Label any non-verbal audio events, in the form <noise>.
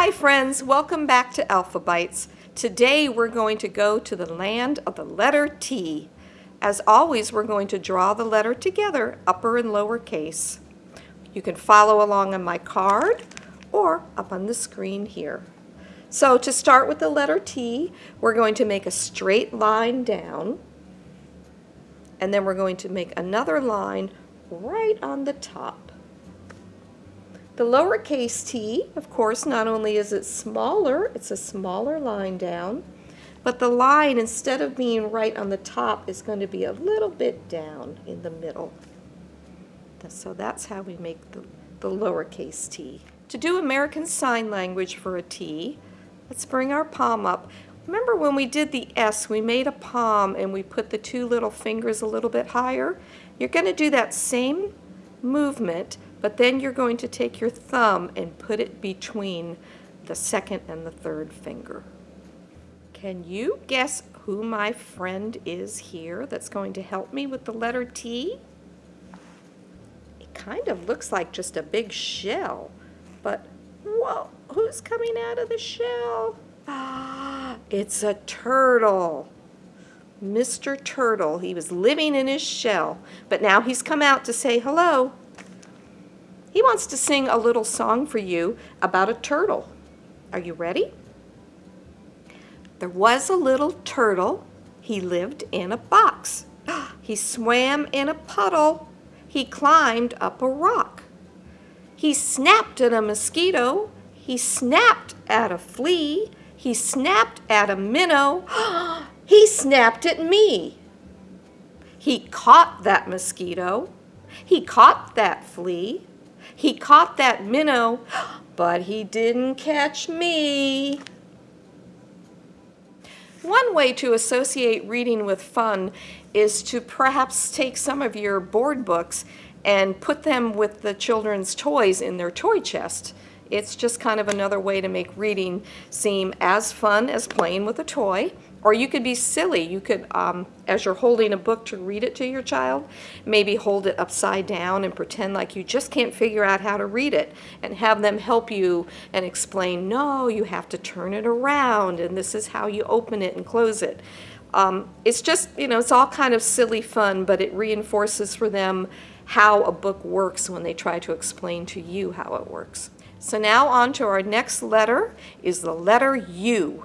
Hi friends, welcome back to Alphabytes. Today we're going to go to the land of the letter T. As always, we're going to draw the letter together, upper and lower case. You can follow along on my card or up on the screen here. So to start with the letter T, we're going to make a straight line down and then we're going to make another line right on the top. The lowercase t, of course, not only is it smaller, it's a smaller line down, but the line, instead of being right on the top, is going to be a little bit down in the middle. So that's how we make the, the lowercase t. To do American Sign Language for a T, let's bring our palm up. Remember when we did the S, we made a palm and we put the two little fingers a little bit higher? You're going to do that same movement, but then you're going to take your thumb and put it between the second and the third finger. Can you guess who my friend is here that's going to help me with the letter T? It kind of looks like just a big shell, but whoa, who's coming out of the shell? Ah, it's a turtle. Mr. Turtle. He was living in his shell, but now he's come out to say hello. He wants to sing a little song for you about a turtle. Are you ready? There was a little turtle. He lived in a box. <gasps> He swam in a puddle. He climbed up a rock. He snapped at a mosquito. He snapped at a flea. He snapped at a minnow. <gasps> he snapped at me. He caught that mosquito. He caught that flea. He caught that minnow, but he didn't catch me. One way to associate reading with fun is to perhaps take some of your board books and put them with the children's toys in their toy chest. It's just kind of another way to make reading seem as fun as playing with a toy. Or you could be silly. You could, um, as you're holding a book to read it to your child, maybe hold it upside down and pretend like you just can't figure out how to read it and have them help you and explain, no, you have to turn it around and this is how you open it and close it. Um, it's just, you know, it's all kind of silly fun, but it reinforces for them how a book works when they try to explain to you how it works. So now on to our next letter is the letter U.